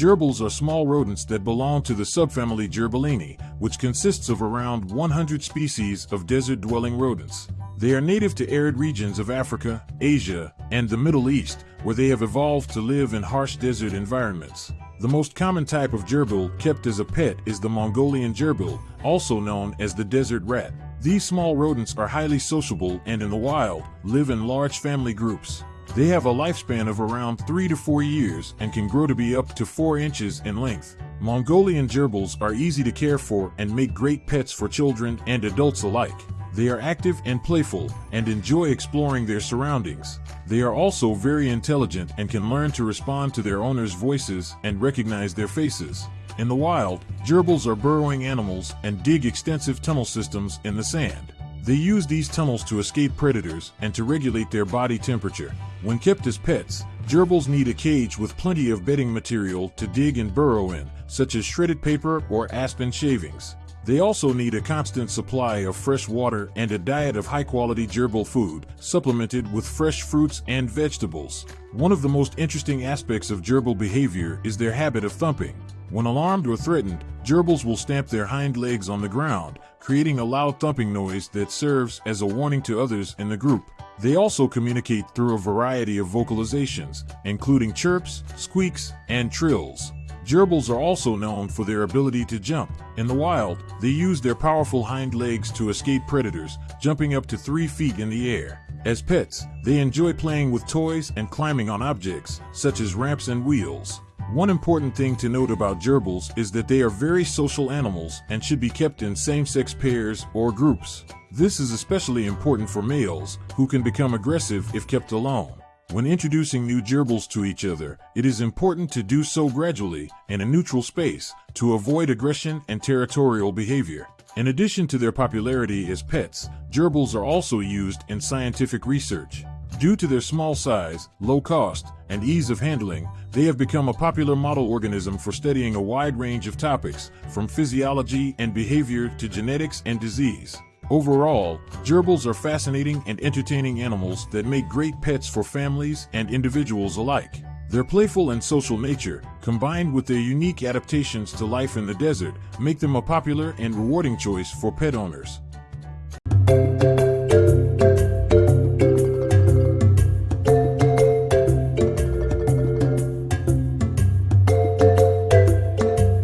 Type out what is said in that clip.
Gerbils are small rodents that belong to the subfamily Gerbillini, which consists of around 100 species of desert-dwelling rodents. They are native to arid regions of Africa, Asia, and the Middle East, where they have evolved to live in harsh desert environments. The most common type of gerbil kept as a pet is the Mongolian gerbil, also known as the desert rat. These small rodents are highly sociable and in the wild, live in large family groups. They have a lifespan of around 3 to 4 years and can grow to be up to 4 inches in length. Mongolian gerbils are easy to care for and make great pets for children and adults alike. They are active and playful and enjoy exploring their surroundings. They are also very intelligent and can learn to respond to their owners' voices and recognize their faces. In the wild, gerbils are burrowing animals and dig extensive tunnel systems in the sand. They use these tunnels to escape predators and to regulate their body temperature. When kept as pets, gerbils need a cage with plenty of bedding material to dig and burrow in, such as shredded paper or aspen shavings. They also need a constant supply of fresh water and a diet of high-quality gerbil food, supplemented with fresh fruits and vegetables. One of the most interesting aspects of gerbil behavior is their habit of thumping. When alarmed or threatened, gerbils will stamp their hind legs on the ground, creating a loud thumping noise that serves as a warning to others in the group. They also communicate through a variety of vocalizations, including chirps, squeaks, and trills. Gerbils are also known for their ability to jump. In the wild, they use their powerful hind legs to escape predators, jumping up to 3 feet in the air. As pets, they enjoy playing with toys and climbing on objects, such as ramps and wheels. One important thing to note about gerbils is that they are very social animals and should be kept in same-sex pairs or groups. This is especially important for males, who can become aggressive if kept alone. When introducing new gerbils to each other, it is important to do so gradually, in a neutral space, to avoid aggression and territorial behavior. In addition to their popularity as pets, gerbils are also used in scientific research. Due to their small size, low cost, and ease of handling, they have become a popular model organism for studying a wide range of topics, from physiology and behavior to genetics and disease. Overall, gerbils are fascinating and entertaining animals that make great pets for families and individuals alike. Their playful and social nature, combined with their unique adaptations to life in the desert, make them a popular and rewarding choice for pet owners.